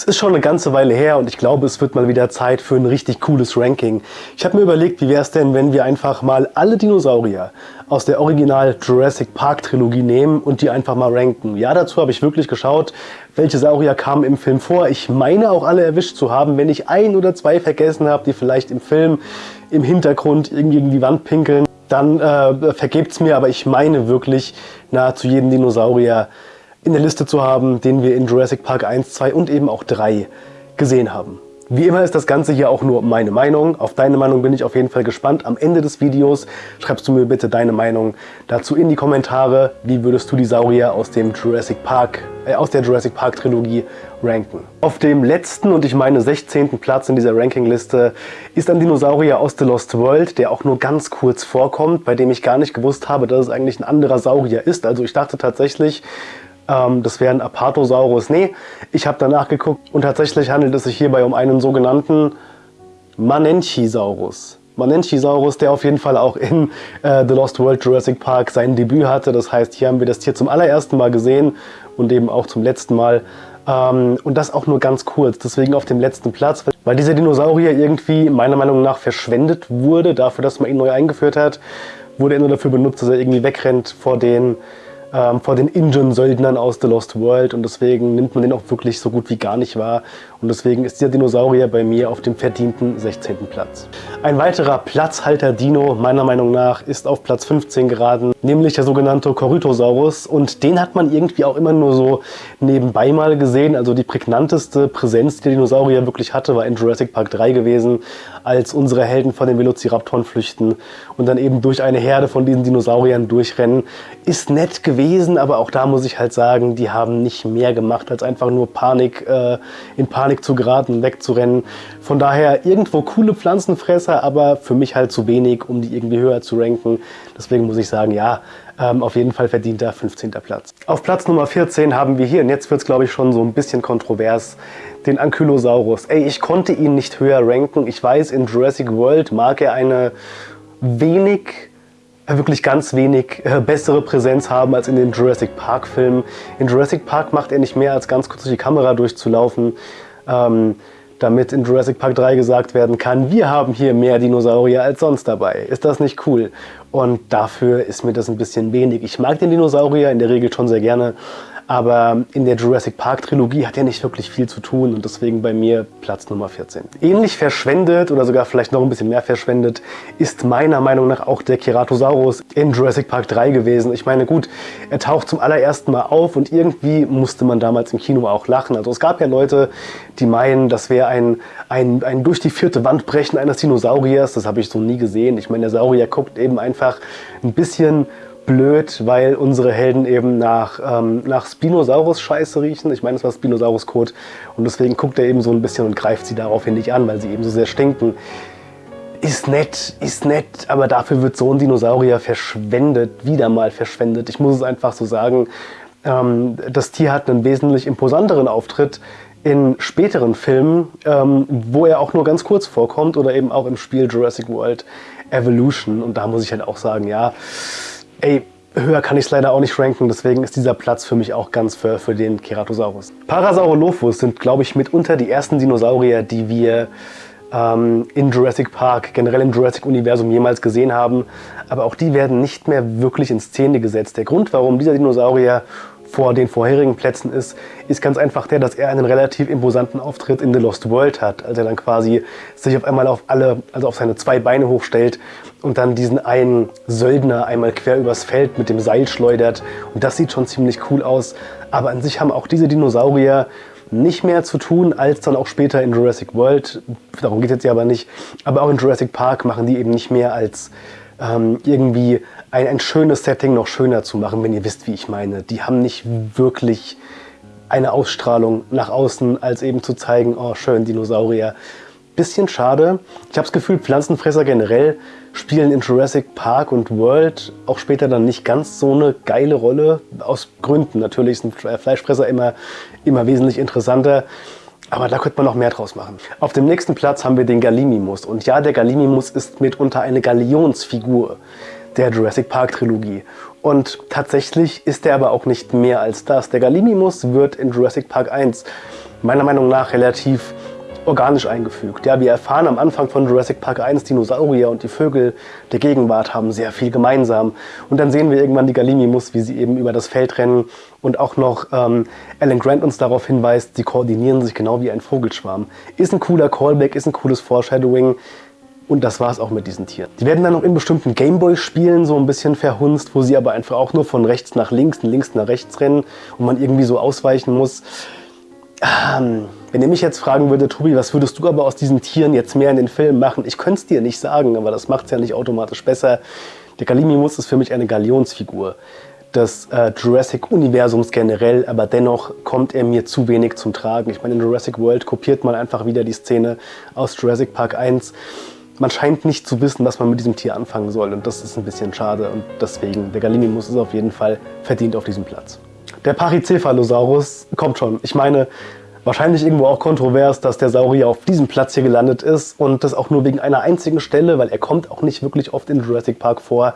Es ist schon eine ganze Weile her und ich glaube, es wird mal wieder Zeit für ein richtig cooles Ranking. Ich habe mir überlegt, wie wäre es denn, wenn wir einfach mal alle Dinosaurier aus der Original Jurassic Park Trilogie nehmen und die einfach mal ranken. Ja, dazu habe ich wirklich geschaut, welche Saurier kamen im Film vor. Ich meine auch alle erwischt zu haben. Wenn ich ein oder zwei vergessen habe, die vielleicht im Film im Hintergrund irgendwie gegen die Wand pinkeln, dann äh, vergebt es mir, aber ich meine wirklich nahezu jeden Dinosaurier in der Liste zu haben, den wir in Jurassic Park 1, 2 und eben auch 3 gesehen haben. Wie immer ist das Ganze hier auch nur meine Meinung. Auf deine Meinung bin ich auf jeden Fall gespannt. Am Ende des Videos schreibst du mir bitte deine Meinung dazu in die Kommentare. Wie würdest du die Saurier aus dem Jurassic Park, äh, aus der Jurassic Park Trilogie ranken? Auf dem letzten und ich meine 16. Platz in dieser Rankingliste ist ein Dinosaurier aus The Lost World, der auch nur ganz kurz vorkommt, bei dem ich gar nicht gewusst habe, dass es eigentlich ein anderer Saurier ist. Also ich dachte tatsächlich, ähm, das wäre ein Apatosaurus. Nee, ich habe danach geguckt und tatsächlich handelt es sich hierbei um einen sogenannten Manenchisaurus. Manenchisaurus, der auf jeden Fall auch in äh, The Lost World Jurassic Park sein Debüt hatte. Das heißt, hier haben wir das Tier zum allerersten Mal gesehen und eben auch zum letzten Mal. Ähm, und das auch nur ganz kurz, deswegen auf dem letzten Platz, weil dieser Dinosaurier irgendwie meiner Meinung nach verschwendet wurde, dafür, dass man ihn neu eingeführt hat, wurde er nur dafür benutzt, dass er irgendwie wegrennt vor den ähm, vor den Injun-Söldnern aus The Lost World und deswegen nimmt man den auch wirklich so gut wie gar nicht wahr und deswegen ist dieser Dinosaurier bei mir auf dem verdienten 16. Platz. Ein weiterer Platzhalter-Dino meiner Meinung nach ist auf Platz 15 geraten, nämlich der sogenannte Corythosaurus und den hat man irgendwie auch immer nur so nebenbei mal gesehen, also die prägnanteste Präsenz, die der Dinosaurier wirklich hatte, war in Jurassic Park 3 gewesen, als unsere Helden von den Velociraptoren flüchten und dann eben durch eine Herde von diesen Dinosauriern durchrennen. Ist nett gewesen, aber auch da muss ich halt sagen, die haben nicht mehr gemacht, als einfach nur Panik, äh, in Panik zu geraten, wegzurennen. Von daher irgendwo coole Pflanzenfresser, aber für mich halt zu wenig, um die irgendwie höher zu ranken. Deswegen muss ich sagen, ja, ähm, auf jeden Fall verdient er 15. Platz. Auf Platz Nummer 14 haben wir hier, und jetzt wird es glaube ich schon so ein bisschen kontrovers, den Ankylosaurus. Ey, ich konnte ihn nicht höher ranken. Ich weiß, in Jurassic World mag er eine wenig wirklich ganz wenig äh, bessere Präsenz haben als in den Jurassic Park Filmen. In Jurassic Park macht er nicht mehr als ganz kurz durch die Kamera durchzulaufen, ähm, damit in Jurassic Park 3 gesagt werden kann, wir haben hier mehr Dinosaurier als sonst dabei. Ist das nicht cool? Und dafür ist mir das ein bisschen wenig. Ich mag den Dinosaurier in der Regel schon sehr gerne, aber in der Jurassic Park Trilogie hat er nicht wirklich viel zu tun und deswegen bei mir Platz Nummer 14. Ähnlich verschwendet oder sogar vielleicht noch ein bisschen mehr verschwendet ist meiner Meinung nach auch der Keratosaurus in Jurassic Park 3 gewesen. Ich meine gut, er taucht zum allerersten Mal auf und irgendwie musste man damals im Kino auch lachen. Also es gab ja Leute, die meinen, das wäre ein, ein, ein durch die vierte Wand brechen eines Dinosauriers. Das habe ich so nie gesehen. Ich meine, der Saurier guckt eben einfach ein bisschen blöd, weil unsere Helden eben nach, ähm, nach Spinosaurus-Scheiße riechen. Ich meine, es war Spinosaurus-Kot und deswegen guckt er eben so ein bisschen und greift sie daraufhin nicht an, weil sie eben so sehr stinken. Ist nett, ist nett, aber dafür wird so ein Dinosaurier verschwendet, wieder mal verschwendet. Ich muss es einfach so sagen. Ähm, das Tier hat einen wesentlich imposanteren Auftritt in späteren Filmen, ähm, wo er auch nur ganz kurz vorkommt oder eben auch im Spiel Jurassic World Evolution. Und da muss ich halt auch sagen, ja, Ey, höher kann ich es leider auch nicht ranken, deswegen ist dieser Platz für mich auch ganz für, für den Keratosaurus. Parasaurolophus sind, glaube ich, mitunter die ersten Dinosaurier, die wir ähm, in Jurassic Park, generell im Jurassic-Universum jemals gesehen haben. Aber auch die werden nicht mehr wirklich in Szene gesetzt. Der Grund, warum dieser Dinosaurier vor den vorherigen Plätzen ist, ist ganz einfach der, dass er einen relativ imposanten Auftritt in The Lost World hat, als er dann quasi sich auf einmal auf alle, also auf seine zwei Beine hochstellt und dann diesen einen Söldner einmal quer übers Feld mit dem Seil schleudert. Und das sieht schon ziemlich cool aus, aber an sich haben auch diese Dinosaurier nicht mehr zu tun als dann auch später in Jurassic World, darum geht es jetzt ja aber nicht, aber auch in Jurassic Park machen die eben nicht mehr als ähm, irgendwie ein, ein schönes Setting noch schöner zu machen, wenn ihr wisst, wie ich meine. Die haben nicht wirklich eine Ausstrahlung nach außen, als eben zu zeigen, oh schön, Dinosaurier. Bisschen schade. Ich habe das Gefühl, Pflanzenfresser generell spielen in Jurassic Park und World auch später dann nicht ganz so eine geile Rolle. Aus Gründen. Natürlich sind Fleischfresser immer, immer wesentlich interessanter. Aber da könnte man noch mehr draus machen. Auf dem nächsten Platz haben wir den Gallimimus. Und ja, der Gallimimus ist mitunter eine Galionsfigur der Jurassic Park Trilogie. Und tatsächlich ist er aber auch nicht mehr als das. Der Gallimimus wird in Jurassic Park 1 meiner Meinung nach relativ organisch eingefügt. Ja, wir erfahren am Anfang von Jurassic Park 1, Dinosaurier und die Vögel der Gegenwart haben sehr viel gemeinsam. Und dann sehen wir irgendwann die Galimimus, wie sie eben über das Feld rennen und auch noch ähm, Alan Grant uns darauf hinweist, sie koordinieren sich genau wie ein Vogelschwarm. Ist ein cooler Callback, ist ein cooles Foreshadowing. Und das war es auch mit diesen Tieren. Die werden dann noch in bestimmten Gameboy-Spielen so ein bisschen verhunzt, wo sie aber einfach auch nur von rechts nach links und links nach rechts rennen und man irgendwie so ausweichen muss. Ähm, wenn ihr mich jetzt fragen würde, Tobi, was würdest du aber aus diesen Tieren jetzt mehr in den Film machen? Ich könnte es dir nicht sagen, aber das macht es ja nicht automatisch besser. Der Galimimus ist für mich eine Galionsfigur des äh, Jurassic-Universums generell, aber dennoch kommt er mir zu wenig zum Tragen. Ich meine, in Jurassic World kopiert man einfach wieder die Szene aus Jurassic Park 1 man scheint nicht zu wissen, was man mit diesem Tier anfangen soll und das ist ein bisschen schade und deswegen, der Gallimimus ist auf jeden Fall verdient auf diesem Platz. Der Pachycephalosaurus kommt schon. Ich meine, wahrscheinlich irgendwo auch kontrovers, dass der Saurier auf diesem Platz hier gelandet ist und das auch nur wegen einer einzigen Stelle, weil er kommt auch nicht wirklich oft in Jurassic Park vor.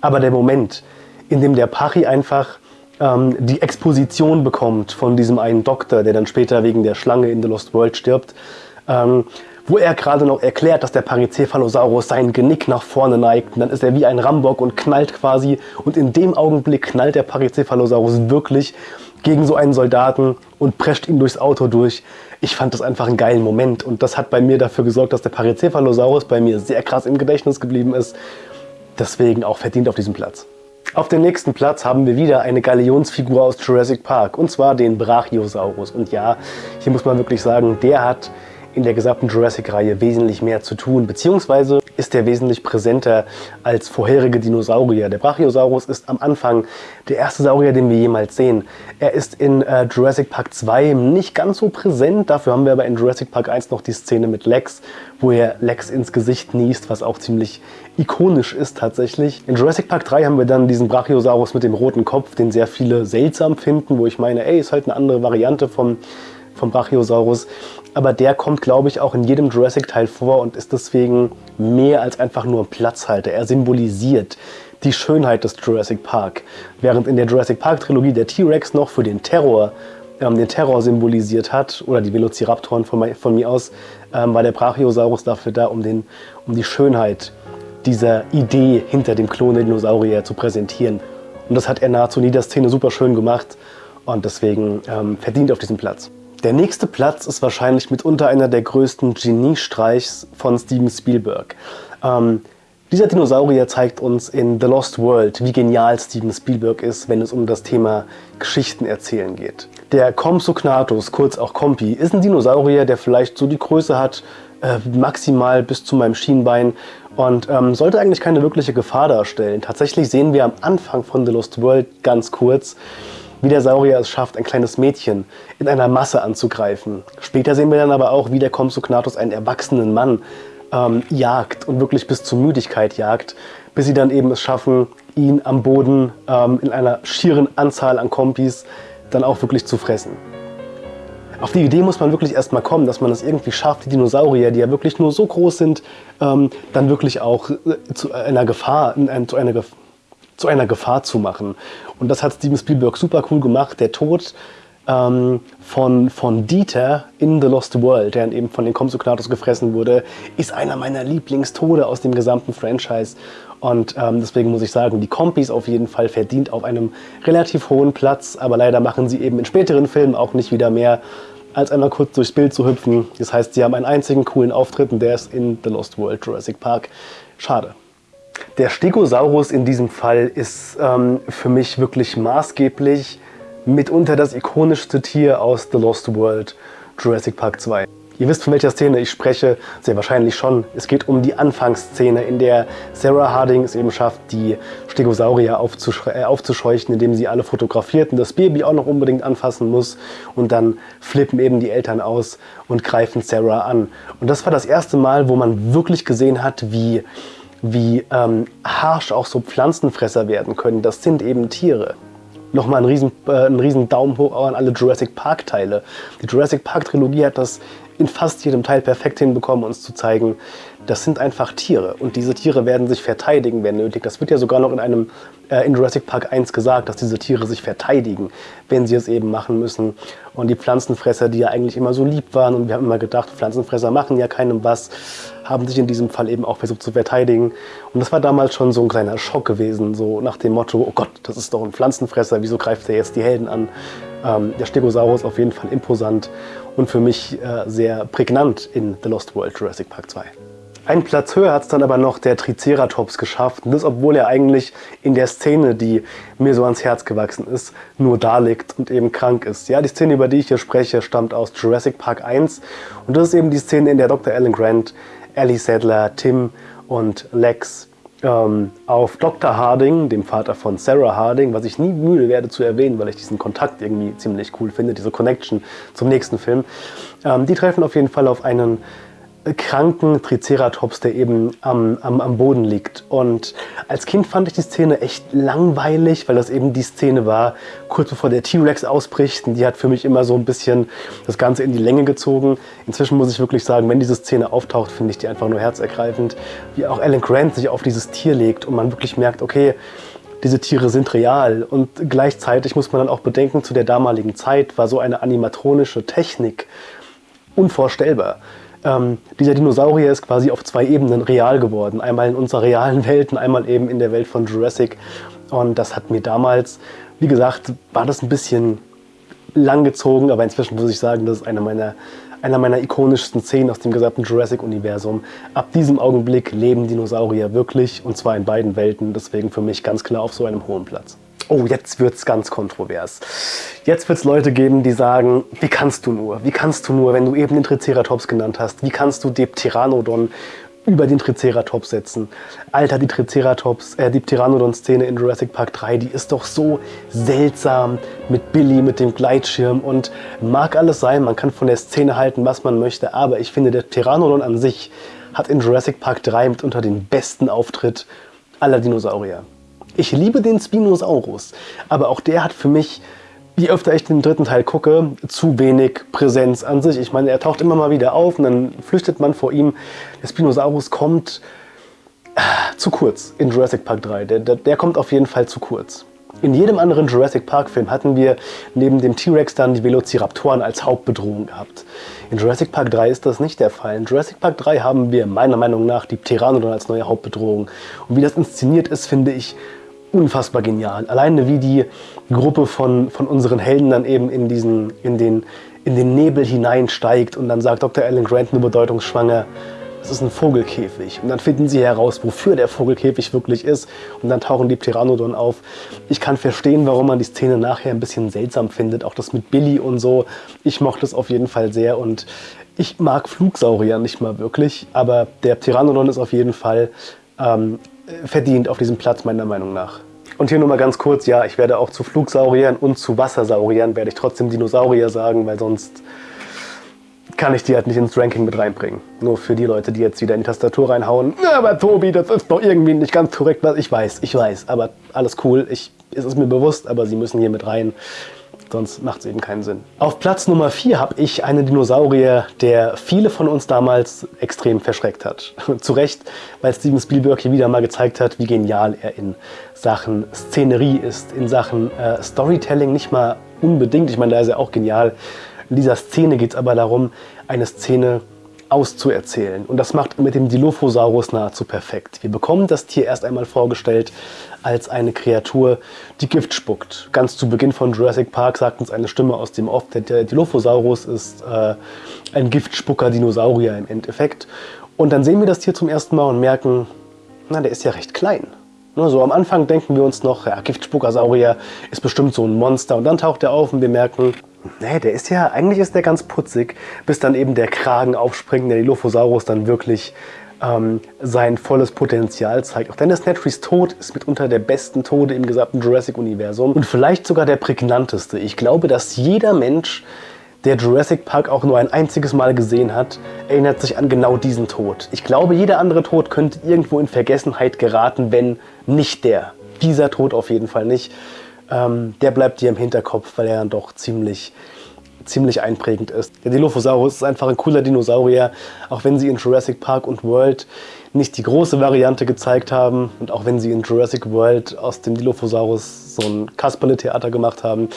Aber der Moment, in dem der Pachy einfach ähm, die Exposition bekommt von diesem einen Doktor, der dann später wegen der Schlange in The Lost World stirbt, ähm, wo er gerade noch erklärt, dass der Paricephalosaurus sein Genick nach vorne neigt. Und dann ist er wie ein Rambock und knallt quasi. Und in dem Augenblick knallt der Paricephalosaurus wirklich gegen so einen Soldaten und prescht ihn durchs Auto durch. Ich fand das einfach einen geilen Moment und das hat bei mir dafür gesorgt, dass der Paricephalosaurus bei mir sehr krass im Gedächtnis geblieben ist. Deswegen auch verdient auf diesem Platz. Auf dem nächsten Platz haben wir wieder eine Galionsfigur aus Jurassic Park und zwar den Brachiosaurus. Und ja, hier muss man wirklich sagen, der hat in der gesamten Jurassic-Reihe wesentlich mehr zu tun, beziehungsweise ist er wesentlich präsenter als vorherige Dinosaurier. Der Brachiosaurus ist am Anfang der erste Saurier, den wir jemals sehen. Er ist in äh, Jurassic Park 2 nicht ganz so präsent, dafür haben wir aber in Jurassic Park 1 noch die Szene mit Lex, wo er Lex ins Gesicht niest, was auch ziemlich ikonisch ist tatsächlich. In Jurassic Park 3 haben wir dann diesen Brachiosaurus mit dem roten Kopf, den sehr viele seltsam finden, wo ich meine, ey, ist halt eine andere Variante vom vom Brachiosaurus. Aber der kommt, glaube ich, auch in jedem Jurassic-Teil vor und ist deswegen mehr als einfach nur ein Platzhalter. Er symbolisiert die Schönheit des Jurassic Park. Während in der Jurassic Park-Trilogie der T-Rex noch für den Terror ähm, den Terror symbolisiert hat, oder die Velociraptoren von, von mir aus, ähm, war der Brachiosaurus dafür da, um, den, um die Schönheit dieser Idee hinter dem Klon der Dinosaurier zu präsentieren. Und das hat er nahezu in jeder Szene super schön gemacht und deswegen ähm, verdient auf diesem Platz. Der nächste Platz ist wahrscheinlich mitunter einer der größten Geniestreichs von Steven Spielberg. Ähm, dieser Dinosaurier zeigt uns in The Lost World, wie genial Steven Spielberg ist, wenn es um das Thema Geschichten erzählen geht. Der Compsognathus, kurz auch Compi, ist ein Dinosaurier, der vielleicht so die Größe hat, äh, maximal bis zu meinem Schienbein und ähm, sollte eigentlich keine wirkliche Gefahr darstellen. Tatsächlich sehen wir am Anfang von The Lost World ganz kurz, wie der Saurier es schafft, ein kleines Mädchen in einer Masse anzugreifen. Später sehen wir dann aber auch, wie der Compsognathus einen erwachsenen Mann ähm, jagt und wirklich bis zur Müdigkeit jagt, bis sie dann eben es schaffen, ihn am Boden ähm, in einer schieren Anzahl an Kompis dann auch wirklich zu fressen. Auf die Idee muss man wirklich erstmal kommen, dass man es irgendwie schafft, die Dinosaurier, die ja wirklich nur so groß sind, ähm, dann wirklich auch äh, zu einer Gefahr, in, zu einer Gefahr zu einer Gefahr zu machen. Und das hat Steven Spielberg super cool gemacht. Der Tod ähm, von, von Dieter in The Lost World, der eben von den Compsognathus gefressen wurde, ist einer meiner Lieblingstode aus dem gesamten Franchise. Und ähm, deswegen muss ich sagen, die Kompis auf jeden Fall verdient auf einem relativ hohen Platz, aber leider machen sie eben in späteren Filmen auch nicht wieder mehr, als einmal kurz durchs Bild zu hüpfen. Das heißt, sie haben einen einzigen coolen Auftritt und der ist in The Lost World Jurassic Park. Schade. Der Stegosaurus in diesem Fall ist ähm, für mich wirklich maßgeblich mitunter das ikonischste Tier aus The Lost World, Jurassic Park 2. Ihr wisst, von welcher Szene ich spreche, sehr wahrscheinlich schon. Es geht um die Anfangsszene, in der Sarah Harding es eben schafft, die Stegosaurier äh, aufzuscheuchen, indem sie alle fotografiert und das Baby auch noch unbedingt anfassen muss. Und dann flippen eben die Eltern aus und greifen Sarah an. Und das war das erste Mal, wo man wirklich gesehen hat, wie wie ähm, harsch auch so Pflanzenfresser werden können. Das sind eben Tiere. Nochmal ein riesen, äh, ein riesen Daumen hoch an alle Jurassic Park Teile. Die Jurassic Park Trilogie hat das in fast jedem Teil perfekt hinbekommen, uns zu zeigen, das sind einfach Tiere und diese Tiere werden sich verteidigen, wenn nötig. Das wird ja sogar noch in einem äh, in Jurassic Park 1 gesagt, dass diese Tiere sich verteidigen, wenn sie es eben machen müssen. Und die Pflanzenfresser, die ja eigentlich immer so lieb waren und wir haben immer gedacht, Pflanzenfresser machen ja keinem was, haben sich in diesem Fall eben auch versucht zu verteidigen. Und das war damals schon so ein kleiner Schock gewesen, so nach dem Motto, oh Gott, das ist doch ein Pflanzenfresser, wieso greift er jetzt die Helden an? Ähm, der Stegosaurus auf jeden Fall imposant und für mich äh, sehr prägnant in The Lost World Jurassic Park 2. Einen Platz höher hat es dann aber noch der Triceratops geschafft. Und das, obwohl er eigentlich in der Szene, die mir so ans Herz gewachsen ist, nur da liegt und eben krank ist. Ja, die Szene, über die ich hier spreche, stammt aus Jurassic Park 1. Und das ist eben die Szene, in der Dr. Alan Grant, Ellie Sadler, Tim und Lex ähm, auf Dr. Harding, dem Vater von Sarah Harding, was ich nie müde werde zu erwähnen, weil ich diesen Kontakt irgendwie ziemlich cool finde, diese Connection zum nächsten Film. Ähm, die treffen auf jeden Fall auf einen kranken Triceratops, der eben am, am, am Boden liegt. Und als Kind fand ich die Szene echt langweilig, weil das eben die Szene war, kurz bevor der T-Rex ausbricht. Und die hat für mich immer so ein bisschen das Ganze in die Länge gezogen. Inzwischen muss ich wirklich sagen, wenn diese Szene auftaucht, finde ich die einfach nur herzergreifend. Wie auch Alan Grant sich auf dieses Tier legt und man wirklich merkt, okay, diese Tiere sind real. Und gleichzeitig muss man dann auch bedenken, zu der damaligen Zeit war so eine animatronische Technik unvorstellbar. Ähm, dieser Dinosaurier ist quasi auf zwei Ebenen real geworden. Einmal in unserer realen Welt und einmal eben in der Welt von Jurassic. Und das hat mir damals, wie gesagt, war das ein bisschen langgezogen, aber inzwischen muss ich sagen, das ist eine meiner, einer meiner ikonischsten Szenen aus dem gesamten Jurassic-Universum. Ab diesem Augenblick leben Dinosaurier wirklich und zwar in beiden Welten. Deswegen für mich ganz klar auf so einem hohen Platz oh, jetzt wird es ganz kontrovers. Jetzt wird es Leute geben, die sagen, wie kannst du nur, wie kannst du nur, wenn du eben den Triceratops genannt hast, wie kannst du den Pteranodon über den Triceratops setzen. Alter, die Triceratops, äh, die Pteranodon-Szene in Jurassic Park 3, die ist doch so seltsam mit Billy, mit dem Gleitschirm und mag alles sein, man kann von der Szene halten, was man möchte, aber ich finde, der Pteranodon an sich hat in Jurassic Park 3 mitunter den besten Auftritt aller Dinosaurier. Ich liebe den Spinosaurus, aber auch der hat für mich, je öfter ich den dritten Teil gucke, zu wenig Präsenz an sich. Ich meine, er taucht immer mal wieder auf und dann flüchtet man vor ihm. Der Spinosaurus kommt äh, zu kurz in Jurassic Park 3. Der, der, der kommt auf jeden Fall zu kurz. In jedem anderen Jurassic Park Film hatten wir neben dem T-Rex dann die Velociraptoren als Hauptbedrohung gehabt. In Jurassic Park 3 ist das nicht der Fall. In Jurassic Park 3 haben wir meiner Meinung nach die Pteranodon als neue Hauptbedrohung. Und wie das inszeniert ist, finde ich unfassbar genial. Alleine wie die Gruppe von, von unseren Helden dann eben in, diesen, in, den, in den Nebel hineinsteigt und dann sagt Dr. Alan Grant nur bedeutungsschwanger, das ist ein Vogelkäfig. Und dann finden sie heraus, wofür der Vogelkäfig wirklich ist. Und dann tauchen die Pteranodon auf. Ich kann verstehen, warum man die Szene nachher ein bisschen seltsam findet. Auch das mit Billy und so. Ich mochte es auf jeden Fall sehr. Und ich mag Flugsaurier nicht mal wirklich. Aber der Pteranodon ist auf jeden Fall ähm, verdient auf diesem Platz meiner Meinung nach. Und hier nur mal ganz kurz, ja, ich werde auch zu Flugsauriern und zu Wassersauriern werde ich trotzdem Dinosaurier sagen, weil sonst kann ich die halt nicht ins Ranking mit reinbringen. Nur für die Leute, die jetzt wieder in die Tastatur reinhauen. Aber Tobi, das ist doch irgendwie nicht ganz korrekt, was ich weiß. Ich weiß, aber alles cool. Ich, es ist mir bewusst, aber sie müssen hier mit rein sonst macht es eben keinen Sinn. Auf Platz Nummer 4 habe ich einen Dinosaurier, der viele von uns damals extrem verschreckt hat. Zu Recht, weil Steven Spielberg hier wieder mal gezeigt hat, wie genial er in Sachen Szenerie ist, in Sachen äh, Storytelling nicht mal unbedingt, ich meine, da ist er auch genial. In dieser Szene geht es aber darum, eine Szene auszuerzählen. Und das macht mit dem Dilophosaurus nahezu perfekt. Wir bekommen das Tier erst einmal vorgestellt als eine Kreatur, die Gift spuckt. Ganz zu Beginn von Jurassic Park sagt uns eine Stimme aus dem Off, der Dilophosaurus ist äh, ein Giftspucker-Dinosaurier im Endeffekt. Und dann sehen wir das Tier zum ersten Mal und merken, na, der ist ja recht klein. Ne, so am Anfang denken wir uns noch, ja, Giftspuckersaurier ist bestimmt so ein Monster. Und dann taucht er auf und wir merken, nee, der ist ja, eigentlich ist der ganz putzig, bis dann eben der Kragen aufspringt, der Dilophosaurus dann wirklich ähm, sein volles Potenzial zeigt. Auch Dennis Nedrys Tod ist mitunter der besten Tode im gesamten Jurassic-Universum und vielleicht sogar der prägnanteste. Ich glaube, dass jeder Mensch, der Jurassic Park auch nur ein einziges Mal gesehen hat, erinnert sich an genau diesen Tod. Ich glaube, jeder andere Tod könnte irgendwo in Vergessenheit geraten, wenn nicht der. Dieser Tod auf jeden Fall nicht. Ähm, der bleibt dir im Hinterkopf, weil er dann doch ziemlich ziemlich einprägend ist. Der Dilophosaurus ist einfach ein cooler Dinosaurier, auch wenn sie in Jurassic Park und World nicht die große Variante gezeigt haben und auch wenn sie in Jurassic World aus dem Dilophosaurus so ein Kasperle-Theater gemacht haben,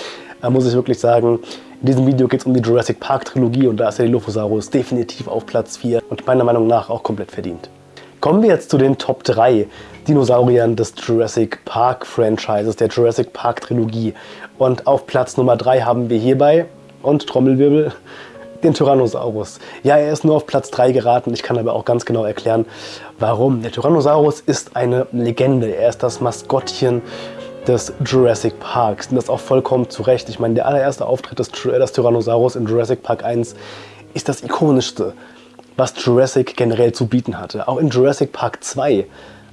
äh, muss ich wirklich sagen, in diesem Video geht es um die Jurassic Park Trilogie und da ist der Dilophosaurus definitiv auf Platz 4 und meiner Meinung nach auch komplett verdient. Kommen wir jetzt zu den Top 3 Dinosauriern des Jurassic Park Franchises, der Jurassic Park Trilogie. Und auf Platz Nummer 3 haben wir hierbei, und Trommelwirbel, den Tyrannosaurus. Ja, er ist nur auf Platz 3 geraten, ich kann aber auch ganz genau erklären, warum. Der Tyrannosaurus ist eine Legende, er ist das Maskottchen des Jurassic Parks. Und das auch vollkommen zu Recht. Ich meine, der allererste Auftritt des, des Tyrannosaurus in Jurassic Park 1 ist das ikonischste, was Jurassic generell zu bieten hatte. Auch in Jurassic Park 2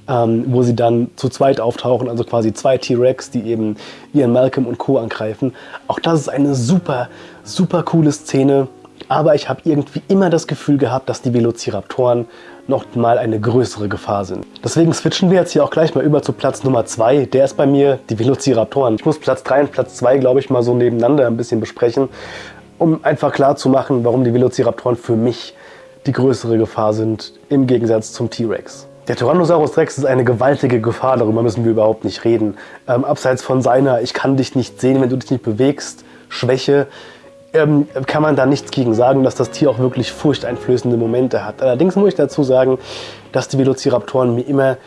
ähm, wo sie dann zu zweit auftauchen, also quasi zwei T-Rex, die eben Ian Malcolm und Co. angreifen. Auch das ist eine super, super coole Szene, aber ich habe irgendwie immer das Gefühl gehabt, dass die Velociraptoren noch mal eine größere Gefahr sind. Deswegen switchen wir jetzt hier auch gleich mal über zu Platz Nummer 2. Der ist bei mir die Velociraptoren. Ich muss Platz 3 und Platz 2, glaube ich, mal so nebeneinander ein bisschen besprechen, um einfach klar zu machen, warum die Velociraptoren für mich die größere Gefahr sind im Gegensatz zum T-Rex. Der Tyrannosaurus Rex ist eine gewaltige Gefahr, darüber müssen wir überhaupt nicht reden. Ähm, abseits von seiner Ich kann dich nicht sehen, wenn du dich nicht bewegst, Schwäche, ähm, kann man da nichts gegen sagen, dass das Tier auch wirklich furchteinflößende Momente hat. Allerdings muss ich dazu sagen, dass die Velociraptoren mir immer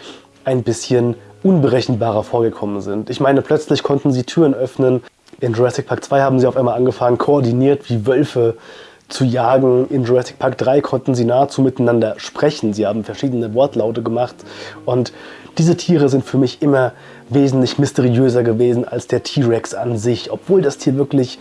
ein bisschen unberechenbarer vorgekommen sind. Ich meine, plötzlich konnten sie Türen öffnen. In Jurassic Park 2 haben sie auf einmal angefangen, koordiniert wie Wölfe zu jagen. In Jurassic Park 3 konnten sie nahezu miteinander sprechen. Sie haben verschiedene Wortlaute gemacht und diese Tiere sind für mich immer wesentlich mysteriöser gewesen als der T-Rex an sich, obwohl das Tier wirklich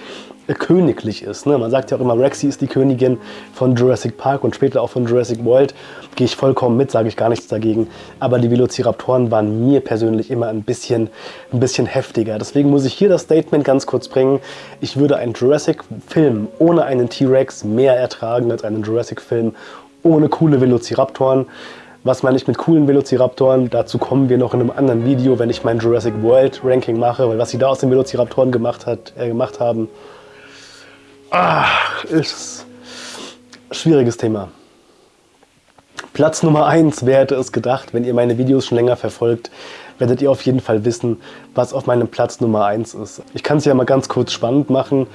königlich ist. Ne? Man sagt ja auch immer, Rexy ist die Königin von Jurassic Park und später auch von Jurassic World. Gehe ich vollkommen mit, sage ich gar nichts dagegen. Aber die Velociraptoren waren mir persönlich immer ein bisschen, ein bisschen heftiger. Deswegen muss ich hier das Statement ganz kurz bringen. Ich würde einen Jurassic-Film ohne einen T-Rex mehr ertragen als einen Jurassic-Film ohne coole Velociraptoren. Was meine ich mit coolen Velociraptoren? Dazu kommen wir noch in einem anderen Video, wenn ich mein Jurassic World Ranking mache, weil was sie da aus den Velociraptoren gemacht, hat, äh, gemacht haben, ach, ist schwieriges Thema. Platz Nummer 1, wer hätte es gedacht, wenn ihr meine Videos schon länger verfolgt, werdet ihr auf jeden Fall wissen, was auf meinem Platz Nummer 1 ist. Ich kann es ja mal ganz kurz spannend machen.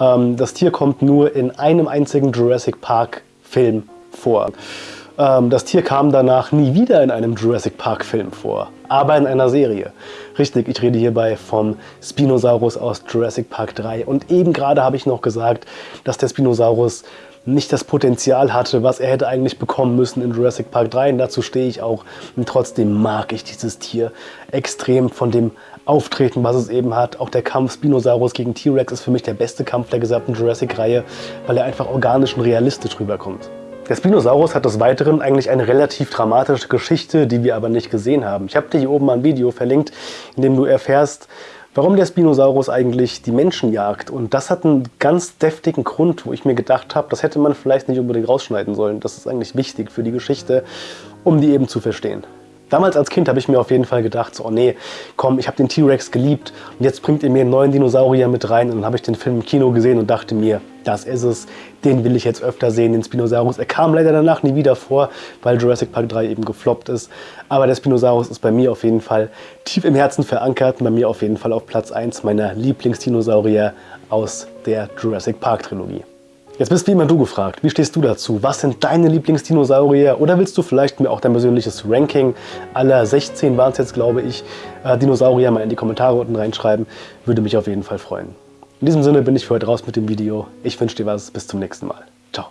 Ähm, das Tier kommt nur in einem einzigen Jurassic Park Film vor. Ähm, das Tier kam danach nie wieder in einem Jurassic Park Film vor, aber in einer Serie. Richtig, ich rede hierbei vom Spinosaurus aus Jurassic Park 3. Und eben gerade habe ich noch gesagt, dass der Spinosaurus nicht das Potenzial hatte, was er hätte eigentlich bekommen müssen in Jurassic Park 3. Und dazu stehe ich auch. Und trotzdem mag ich dieses Tier extrem von dem Auftreten, was es eben hat. Auch der Kampf Spinosaurus gegen T-Rex ist für mich der beste Kampf der gesamten Jurassic-Reihe, weil er einfach organisch und realistisch rüberkommt. Der Spinosaurus hat des Weiteren eigentlich eine relativ dramatische Geschichte, die wir aber nicht gesehen haben. Ich habe dir hier oben ein Video verlinkt, in dem du erfährst, warum der Spinosaurus eigentlich die Menschen jagt. Und das hat einen ganz deftigen Grund, wo ich mir gedacht habe, das hätte man vielleicht nicht unbedingt rausschneiden sollen. Das ist eigentlich wichtig für die Geschichte, um die eben zu verstehen. Damals als Kind habe ich mir auf jeden Fall gedacht, so, oh nee, komm, ich habe den T-Rex geliebt und jetzt bringt ihr mir einen neuen Dinosaurier mit rein. Und dann habe ich den Film im Kino gesehen und dachte mir, das ist es, den will ich jetzt öfter sehen, den Spinosaurus. Er kam leider danach nie wieder vor, weil Jurassic Park 3 eben gefloppt ist. Aber der Spinosaurus ist bei mir auf jeden Fall tief im Herzen verankert bei mir auf jeden Fall auf Platz 1 meiner Lieblingsdinosaurier aus der Jurassic Park Trilogie. Jetzt bist wie immer du gefragt. Wie stehst du dazu? Was sind deine Lieblingsdinosaurier? Oder willst du vielleicht mir auch dein persönliches Ranking aller 16 waren es jetzt, glaube ich, äh, Dinosaurier mal in die Kommentare unten reinschreiben? Würde mich auf jeden Fall freuen. In diesem Sinne bin ich für heute raus mit dem Video. Ich wünsche dir was. Bis zum nächsten Mal. Ciao.